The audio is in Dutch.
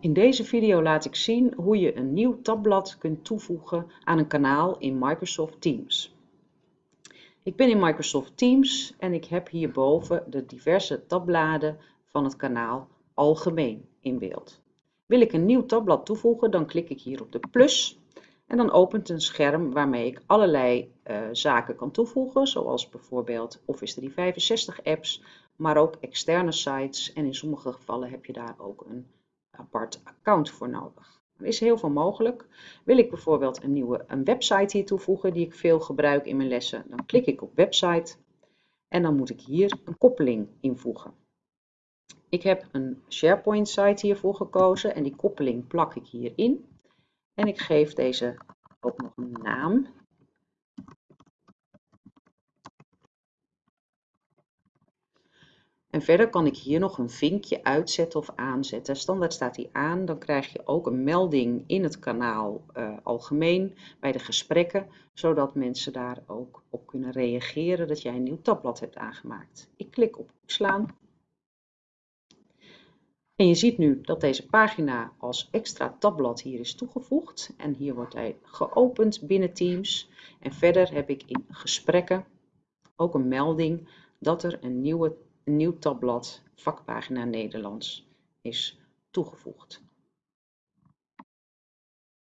In deze video laat ik zien hoe je een nieuw tabblad kunt toevoegen aan een kanaal in Microsoft Teams. Ik ben in Microsoft Teams en ik heb hierboven de diverse tabbladen van het kanaal Algemeen in beeld. Wil ik een nieuw tabblad toevoegen, dan klik ik hier op de plus en dan opent een scherm waarmee ik allerlei uh, zaken kan toevoegen, zoals bijvoorbeeld Office 365 apps, maar ook externe sites en in sommige gevallen heb je daar ook een apart account voor nodig. Er is heel veel mogelijk. Wil ik bijvoorbeeld een nieuwe een website hier toevoegen die ik veel gebruik in mijn lessen, dan klik ik op website en dan moet ik hier een koppeling invoegen. Ik heb een SharePoint site hiervoor gekozen en die koppeling plak ik hierin. En ik geef deze ook nog een naam. En verder kan ik hier nog een vinkje uitzetten of aanzetten. Standaard staat die aan, dan krijg je ook een melding in het kanaal uh, algemeen bij de gesprekken, zodat mensen daar ook op kunnen reageren dat jij een nieuw tabblad hebt aangemaakt. Ik klik op opslaan. En je ziet nu dat deze pagina als extra tabblad hier is toegevoegd. En hier wordt hij geopend binnen Teams. En verder heb ik in gesprekken ook een melding dat er een nieuwe een nieuw tabblad vakpagina Nederlands is toegevoegd.